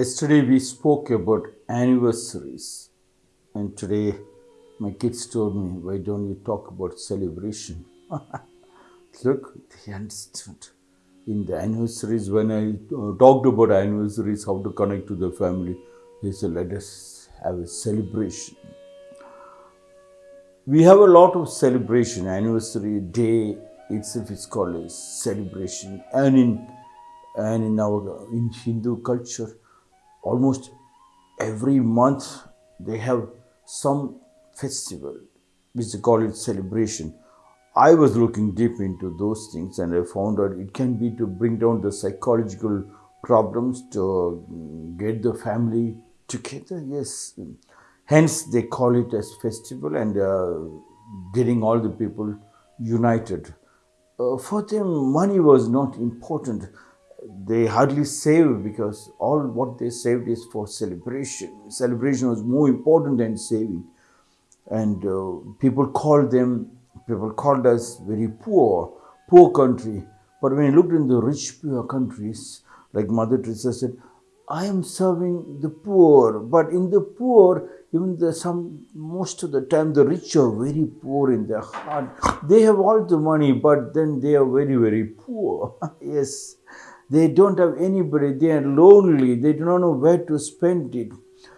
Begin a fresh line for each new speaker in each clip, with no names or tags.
Yesterday we spoke about anniversaries, and today my kids told me, Why don't you talk about celebration? Look, they understood. In the anniversaries, when I uh, talked about anniversaries, how to connect to the family, they said, Let us have a celebration. We have a lot of celebration. Anniversary day itself is called a celebration, and in and in our in Hindu culture, almost every month they have some festival which they call it celebration. I was looking deep into those things and I found out it can be to bring down the psychological problems to get the family together. Yes, hence they call it as festival and uh, getting all the people united. Uh, for them, money was not important they hardly saved because all what they saved is for celebration. Celebration was more important than saving. And uh, people called them, people called us very poor, poor country. But when you looked in the rich, poor countries, like Mother Teresa said, I am serving the poor. But in the poor, even the some most of the time the rich are very poor in their heart. They have all the money, but then they are very, very poor. yes they don't have anybody. They are lonely. They do not know where to spend it.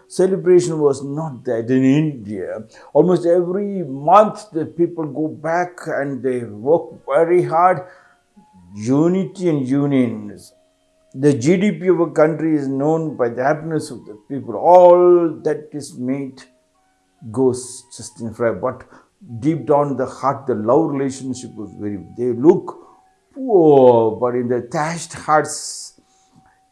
Celebration was not that in India. Almost every month, the people go back and they work very hard. Unity and union. The GDP of a country is known by the happiness of the people. All that is made goes just in front. But deep down the heart, the love relationship was very. They look poor, but in the thatched huts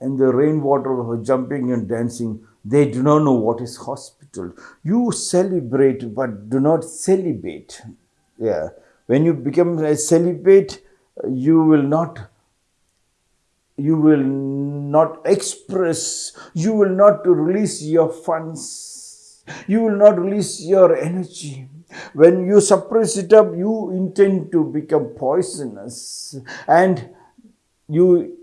and the rainwater jumping and dancing, they do not know what is hospital. You celebrate, but do not celebrate. Yeah. When you become a celibate, you will not you will not express, you will not release your funds, you will not release your energy when you suppress it up, you intend to become poisonous and you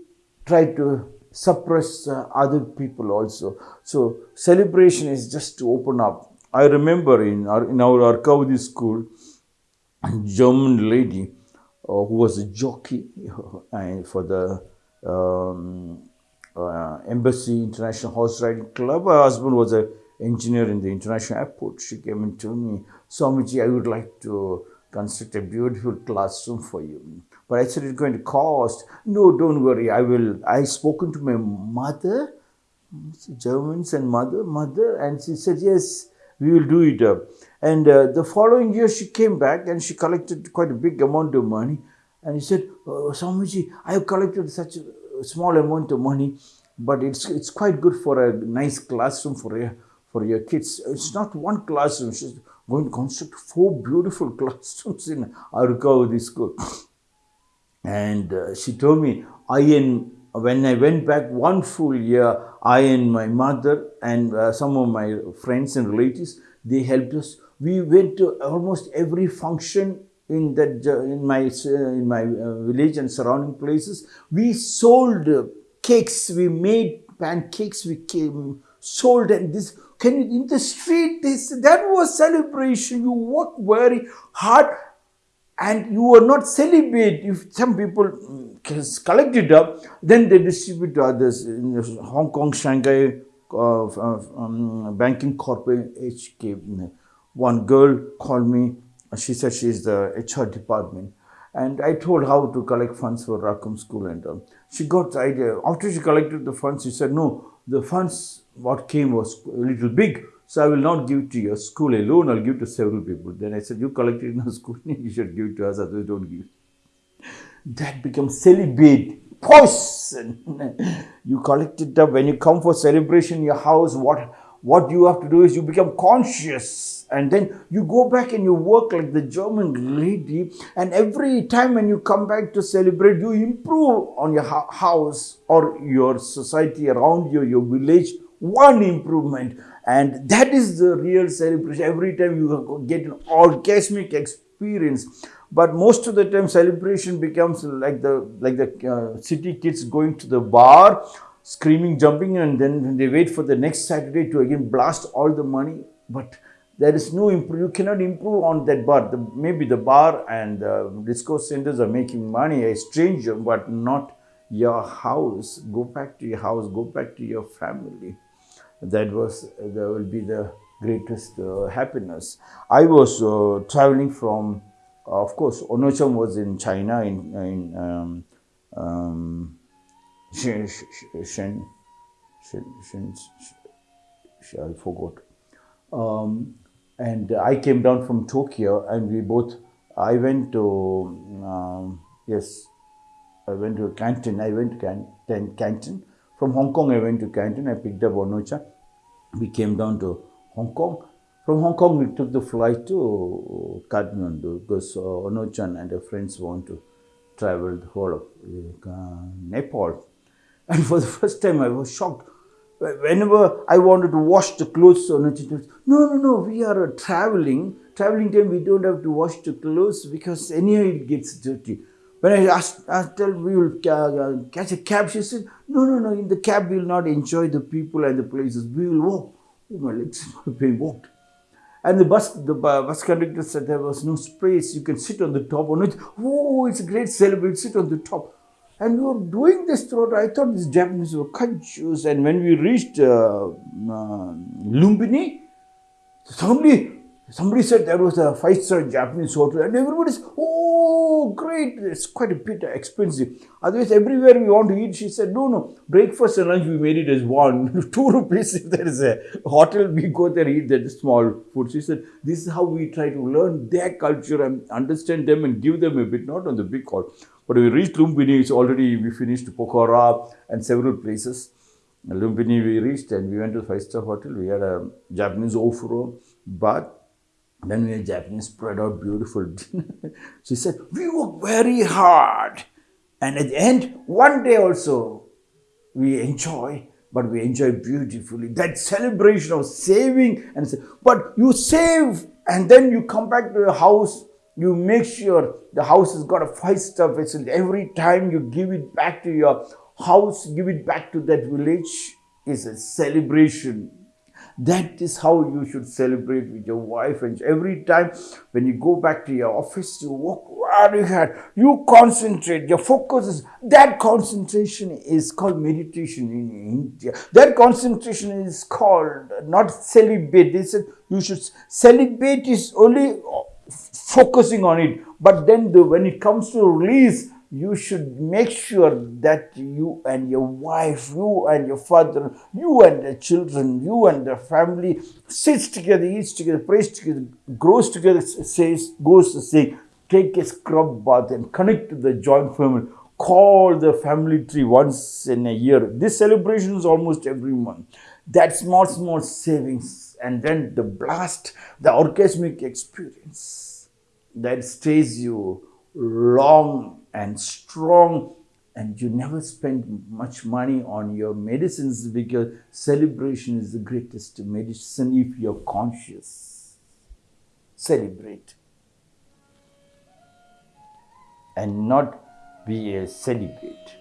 try to suppress uh, other people also. So celebration is just to open up. I remember in our, in our Arkavadi school, a German lady uh, who was a jockey uh, for the um, uh, Embassy International Horse Riding Club. Her husband was a engineer in the international airport. She came and told me, Swamiji, I would like to construct a beautiful classroom for you. But I said, it's going to cost. No, don't worry. I will. I spoken to my mother, Germans and mother, mother, and she said, yes, we will do it. And uh, the following year, she came back and she collected quite a big amount of money. And he said, oh, Swamiji, I have collected such a small amount of money, but it's, it's quite good for a nice classroom for a for your kids. It's not one classroom. She's going to construct four beautiful classrooms in Arkavadi school. And uh, she told me, I and when I went back one full year, I and my mother and uh, some of my friends and relatives, they helped us. We went to almost every function in that in my uh, in my uh, village and surrounding places. We sold cakes. We made pancakes. We came, sold and this can you, in the street, this, that was celebration. You work very hard and you were not celebrate. If some people mm, collect it up, then they distribute to others. In Hong Kong, Shanghai, uh, um, banking corporate HK, one girl called me. She said she is the HR department. And I told how to collect funds for Rackham School and uh, she got the idea. After she collected the funds, she said, no, the funds what came was a little big. So I will not give to your school alone, I'll give to several people. Then I said, you collected in the school, you should give it to us, otherwise don't give That becomes celibate, poison. you collect it up. When you come for celebration in your house, what, what you have to do is you become conscious and then you go back and you work like the German lady and every time when you come back to celebrate, you improve on your house or your society around you, your village one improvement and that is the real celebration every time you get an orgasmic experience but most of the time celebration becomes like the like the uh, city kids going to the bar screaming, jumping, and then they wait for the next Saturday to again blast all the money. But there is no improve. You cannot improve on that bar. The, maybe the bar and the disco centers are making money, a stranger, but not your house. Go back to your house. Go back to your family. That was that will be the greatest uh, happiness. I was uh, traveling from, uh, of course, Onocham was in China in in. Um, um, Shen, Shen, Shen, I forgot. Um, and I came down from Tokyo, and we both. I went to um, yes, I went to Canton. I went to Canton. From Hong Kong, I went to Canton. I picked up Onocha. We came down to Hong Kong. From Hong Kong, we took the flight to Kathmandu because uh, Onochan and her friends want to travel the whole of uh, Nepal. And for the first time, I was shocked. Whenever I wanted to wash the clothes, no, no, no, we are traveling. Traveling time, we don't have to wash the clothes because anyhow it gets dirty. When I asked, asked her, we will uh, catch a cab, she said, no, no, no, in the cab we will not enjoy the people and the places. We will walk. Oh, my legs pain, walked. And the bus, the bus conductor said there was no space. You can sit on the top. on it. Oh, it's a great celebration. Sit on the top. And we were doing this throughout. I thought these Japanese were conscious. And when we reached uh, uh, Lumbini, suddenly somebody said there was a five-star Japanese hotel, and everybody's, oh, great! It's quite a bit expensive. Otherwise, everywhere we want to eat, she said, no, no. Breakfast and lunch we made it as one, two rupees. If there is a hotel, we go there eat that small food. She said, this is how we try to learn their culture and understand them and give them a bit, not on the big hall. But we reached Lumbini, it's already, we finished Pokhara and several places. Lumbini we reached and we went to five-star hotel. We had a Japanese ofuro, but then we Japanese spread out beautiful dinner. she said, we work very hard. And at the end, one day also, we enjoy, but we enjoy beautifully. That celebration of saving and but you save and then you come back to your house you make sure the house has got a five-star facility. Every time you give it back to your house, give it back to that village is a celebration. That is how you should celebrate with your wife. And every time when you go back to your office, you work very hard. You concentrate. Your focus is that concentration is called meditation in India. That concentration is called not celebrate. They said you should celebrate is only focusing on it. But then the, when it comes to release, you should make sure that you and your wife, you and your father, you and the children, you and the family sits together, eats together, prays together, grows together, says, goes to say, take a scrub bath and connect to the joint family. Call the family tree once in a year. This celebration is almost every month. That small, small savings and then the blast, the orgasmic experience that stays you long and strong and you never spend much money on your medicines because celebration is the greatest medicine if you're conscious. Celebrate. And not be a celebrate.